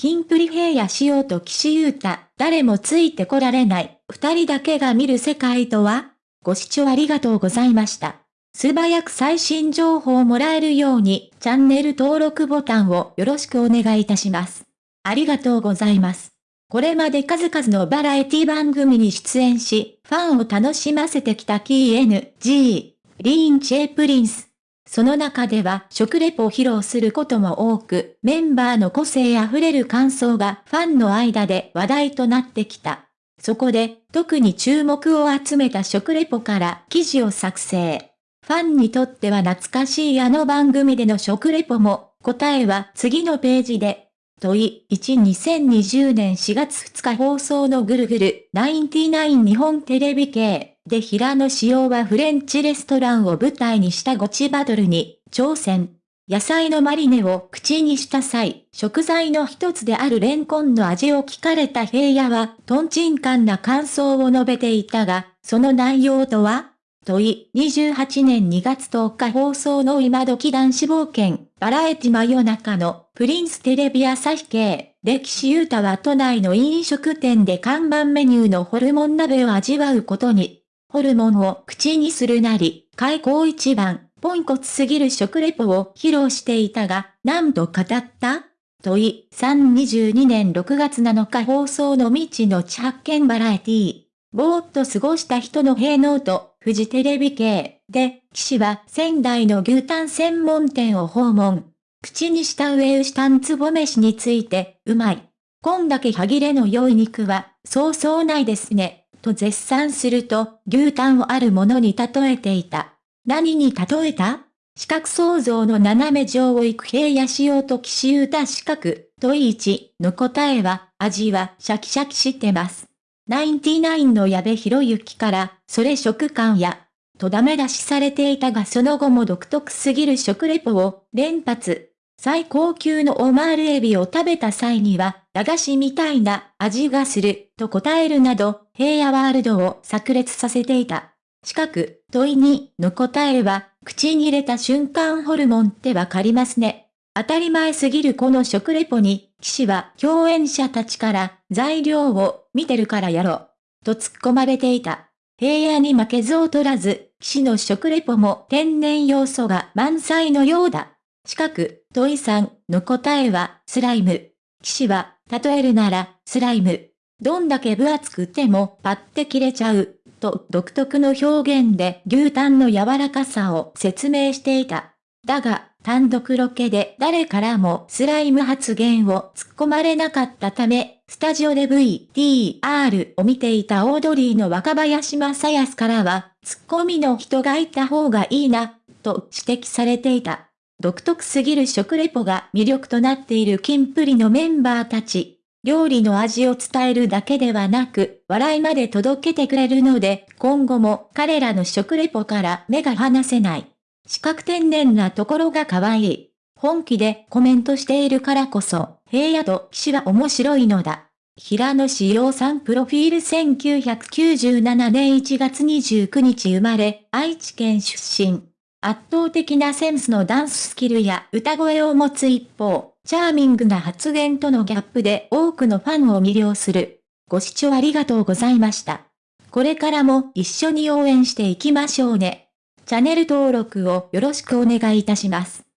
キンプリ平野仕様と岸優太、誰もついてこられない、二人だけが見る世界とは？ご視聴ありがとうございました。素早く最新情報をもらえるように、チャンネル登録ボタンをよろしくお願いいたします。ありがとうございます。これまで数々のバラエティ番組に出演し、ファンを楽しませてきた KNG、リーン・チェ・プリンス。その中では食レポを披露することも多く、メンバーの個性あふれる感想がファンの間で話題となってきた。そこで、特に注目を集めた食レポから記事を作成。ファンにとっては懐かしいあの番組での食レポも、答えは次のページで。問い1 2020年4月2日放送のぐるぐる99日本テレビ系で平野紫耀はフレンチレストランを舞台にしたゴチバトルに挑戦。野菜のマリネを口にした際、食材の一つであるレンコンの味を聞かれた平野は、トンチンカンな感想を述べていたが、その内容とは？問い、28年2月10日放送の今時男子冒険、バラエティ真夜中の、プリンステレビ朝日系、歴史ユータは都内の飲食店で看板メニューのホルモン鍋を味わうことに、ホルモンを口にするなり、開口一番、ポンコツすぎる食レポを披露していたが、何度語った？問い、322年6月7日放送の未知の地発見バラエティーぼーっと過ごした人の平能と、フジテレビ系で、岸は仙台の牛タン専門店を訪問。口にした上牛タンつぼ飯について、うまい。こんだけ歯切れの良い肉は、そうそうないですね。と絶賛すると、牛タンをあるものに例えていた。何に例えた？四角創造の斜め上を行く平野仕様と岸優太四角、問い1の答えは、味はシャキシャキしてます。ナインティナインの矢部博之から、それ食感や、とダメ出しされていたがその後も独特すぎる食レポを連発。最高級のオマールエビを食べた際には、駄菓子みたいな味がする、と答えるなど、平野ワールドを炸裂させていた。四角、問いにの答えは、口に入れた瞬間ホルモンってわかりますね。当たり前すぎるこの食レポに、騎士は共演者たちから材料を見てるからやろう。と突っ込まれていた。平野に負けず劣らず、騎士の食レポも天然要素が満載のようだ。四角、問いさんの答えはスライム。騎士は、例えるなら、スライム。どんだけ分厚くてもパッて切れちゃう、と独特の表現で牛タンの柔らかさを説明していた。だが、単独ロケで誰からもスライム発言を突っ込まれなかったため、スタジオで VTR を見ていたオードリーの若林正康からは、ツッコミの人がいた方がいいな、と指摘されていた。独特すぎる食レポが魅力となっているキンプリのメンバーたち。料理の味を伝えるだけではなく、笑いまで届けてくれるので、今後も彼らの食レポから目が離せない。四角天然なところが可愛い。本気でコメントしているからこそ、平野と騎士は面白いのだ。平野志陽さんプロフィール1997年1月29日生まれ、愛知県出身。圧倒的なセンスのダンススキルや歌声を持つ一方、チャーミングな発言とのギャップで多くのファンを魅了する。ご視聴ありがとうございました。これからも一緒に応援していきましょうね。チャンネル登録をよろしくお願いいたします。